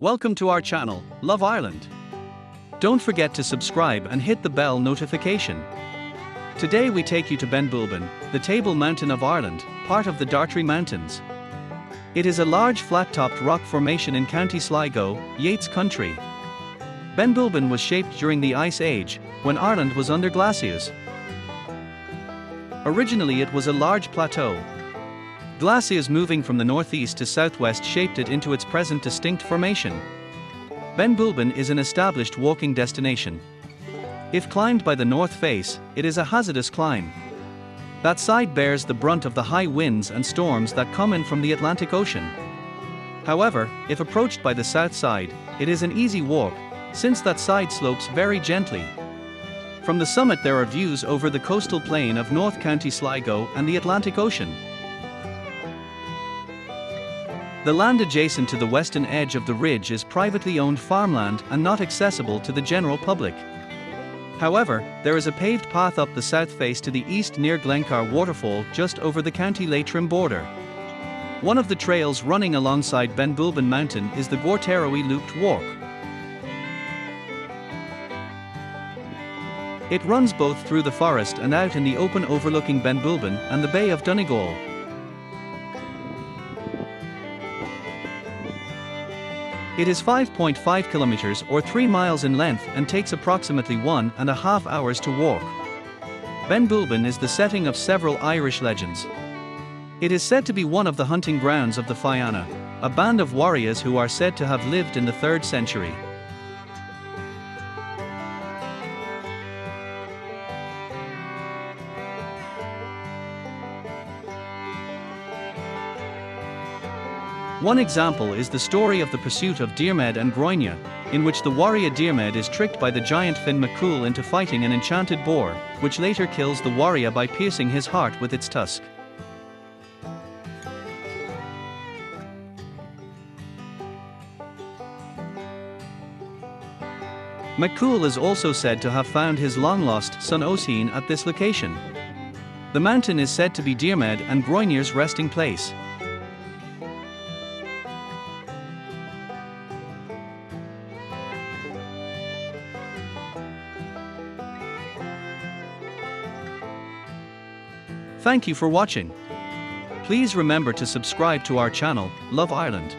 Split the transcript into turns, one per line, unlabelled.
Welcome to our channel, Love Ireland. Don't forget to subscribe and hit the bell notification. Today we take you to Benbulben, the Table Mountain of Ireland, part of the Dartry Mountains. It is a large flat-topped rock formation in County Sligo, Yeats country. Benbulben was shaped during the Ice Age, when Ireland was under glaciers. Originally it was a large plateau, Glaciers moving from the northeast to southwest shaped it into its present distinct formation. Benbulben is an established walking destination. If climbed by the north face, it is a hazardous climb. That side bears the brunt of the high winds and storms that come in from the Atlantic Ocean. However, if approached by the south side, it is an easy walk, since that side slopes very gently. From the summit there are views over the coastal plain of North County Sligo and the Atlantic Ocean. The land adjacent to the western edge of the ridge is privately owned farmland and not accessible to the general public. However, there is a paved path up the south face to the east near Glencar Waterfall just over the County Leitrim border. One of the trails running alongside Ben Benbulben Mountain is the Gortarowey Looped Walk. It runs both through the forest and out in the open overlooking Ben Benbulben and the Bay of Donegal. It is 5.5 kilometers or 3 miles in length and takes approximately one and a half hours to walk. Benbulben is the setting of several Irish legends. It is said to be one of the hunting grounds of the Fianna, a band of warriors who are said to have lived in the 3rd century. One example is the story of the pursuit of Diarmid and Gráinne, in which the warrior Diarmid is tricked by the giant Finn McCool into fighting an enchanted boar, which later kills the warrior by piercing his heart with its tusk. McCool is also said to have found his long-lost son Oisin at this location. The mountain is said to be Diarmid and Gráinne's resting place. Thank you for watching. Please remember to subscribe to our channel, Love Ireland.